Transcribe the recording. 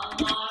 Allah